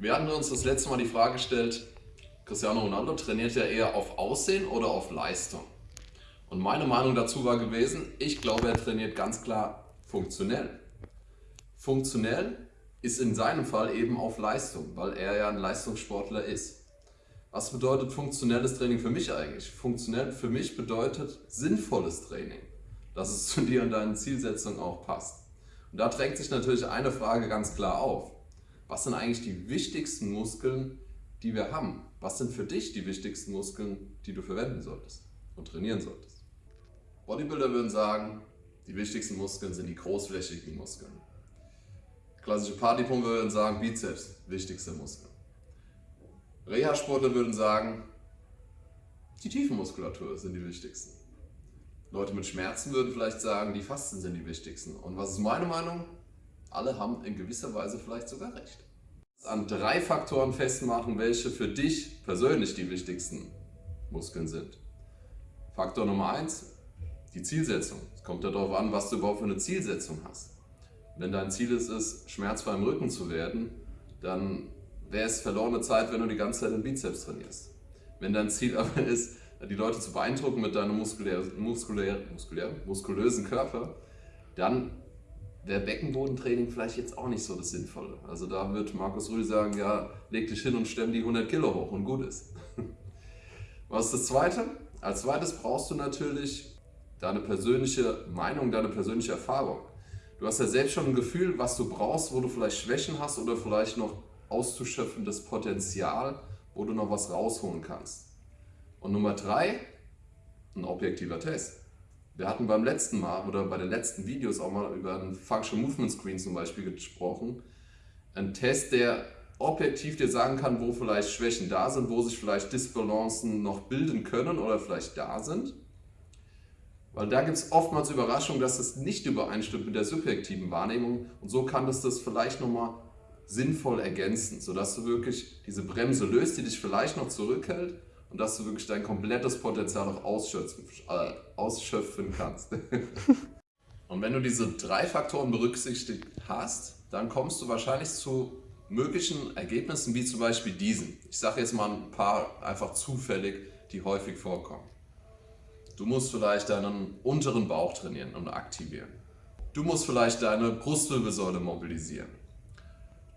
Wir hatten uns das letzte Mal die Frage gestellt, Cristiano Ronaldo trainiert ja eher auf Aussehen oder auf Leistung? Und meine Meinung dazu war gewesen, ich glaube, er trainiert ganz klar funktionell. Funktionell ist in seinem Fall eben auf Leistung, weil er ja ein Leistungssportler ist. Was bedeutet funktionelles Training für mich eigentlich? Funktionell für mich bedeutet sinnvolles Training, dass es zu dir und deinen Zielsetzungen auch passt. Und da drängt sich natürlich eine Frage ganz klar auf. Was sind eigentlich die wichtigsten Muskeln, die wir haben? Was sind für dich die wichtigsten Muskeln, die du verwenden solltest und trainieren solltest? Bodybuilder würden sagen, die wichtigsten Muskeln sind die großflächigen Muskeln. Klassische Partypumper würden sagen, Bizeps, wichtigste Muskel. Reha-Sportler würden sagen, die Tiefenmuskulatur sind die wichtigsten. Leute mit Schmerzen würden vielleicht sagen, die Fasten sind die wichtigsten. Und was ist meine Meinung? Alle haben in gewisser Weise vielleicht sogar recht. An drei Faktoren festmachen, welche für dich persönlich die wichtigsten Muskeln sind. Faktor Nummer eins: die Zielsetzung. Es kommt darauf an, was du überhaupt für eine Zielsetzung hast. Wenn dein Ziel ist, es schmerzfrei im Rücken zu werden, dann wäre es verlorene Zeit, wenn du die ganze Zeit den Bizeps trainierst. Wenn dein Ziel aber ist, die Leute zu beeindrucken mit deinem muskulär, muskulär, muskulär, muskulösen Körper, dann wäre Beckenbodentraining vielleicht jetzt auch nicht so das Sinnvolle. Also da wird Markus Rühl sagen, ja, leg dich hin und stemm die 100 Kilo hoch und gut ist. Was ist das Zweite? Als zweites brauchst du natürlich deine persönliche Meinung, deine persönliche Erfahrung. Du hast ja selbst schon ein Gefühl, was du brauchst, wo du vielleicht Schwächen hast oder vielleicht noch auszuschöpfendes Potenzial, wo du noch was rausholen kannst. Und Nummer drei, ein objektiver Test. Wir hatten beim letzten Mal oder bei den letzten Videos auch mal über einen Function Movement Screen zum Beispiel gesprochen. Ein Test, der objektiv dir sagen kann, wo vielleicht Schwächen da sind, wo sich vielleicht Disbalancen noch bilden können oder vielleicht da sind. Weil da gibt es oftmals Überraschungen, dass es nicht übereinstimmt mit der subjektiven Wahrnehmung und so kann das das vielleicht nochmal sinnvoll ergänzen, sodass du wirklich diese Bremse löst, die dich vielleicht noch zurückhält und dass du wirklich dein komplettes Potenzial noch ausschöpfen, äh, ausschöpfen kannst. und wenn du diese drei Faktoren berücksichtigt hast, dann kommst du wahrscheinlich zu möglichen Ergebnissen wie zum Beispiel diesen. Ich sage jetzt mal ein paar einfach zufällig, die häufig vorkommen. Du musst vielleicht deinen unteren Bauch trainieren und aktivieren. Du musst vielleicht deine Brustwirbelsäule mobilisieren.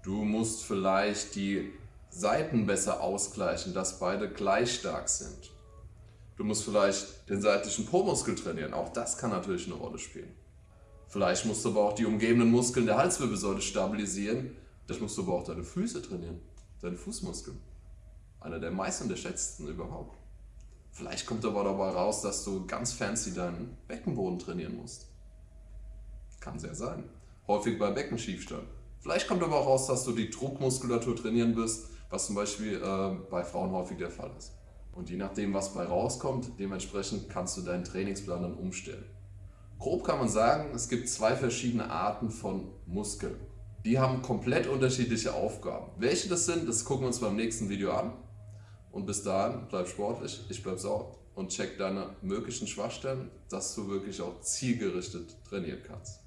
Du musst vielleicht die Seiten besser ausgleichen, dass beide gleich stark sind. Du musst vielleicht den seitlichen Po-Muskel trainieren, auch das kann natürlich eine Rolle spielen. Vielleicht musst du aber auch die umgebenden Muskeln der Halswirbelsäule stabilisieren. Das musst du aber auch deine Füße trainieren, deine Fußmuskeln. Einer der meist unterschätzten überhaupt. Vielleicht kommt aber dabei raus, dass du ganz fancy deinen Beckenboden trainieren musst. Kann sehr sein. Häufig bei Beckenschiefstand. Vielleicht kommt aber auch raus, dass du die Druckmuskulatur trainieren wirst, was zum Beispiel äh, bei Frauen häufig der Fall ist. Und je nachdem, was bei rauskommt, dementsprechend kannst du deinen Trainingsplan dann umstellen. Grob kann man sagen, es gibt zwei verschiedene Arten von Muskeln. Die haben komplett unterschiedliche Aufgaben. Welche das sind, das gucken wir uns beim nächsten Video an. Und bis dahin, bleib sportlich, ich bleib sauer und check deine möglichen Schwachstellen, dass du wirklich auch zielgerichtet trainieren kannst.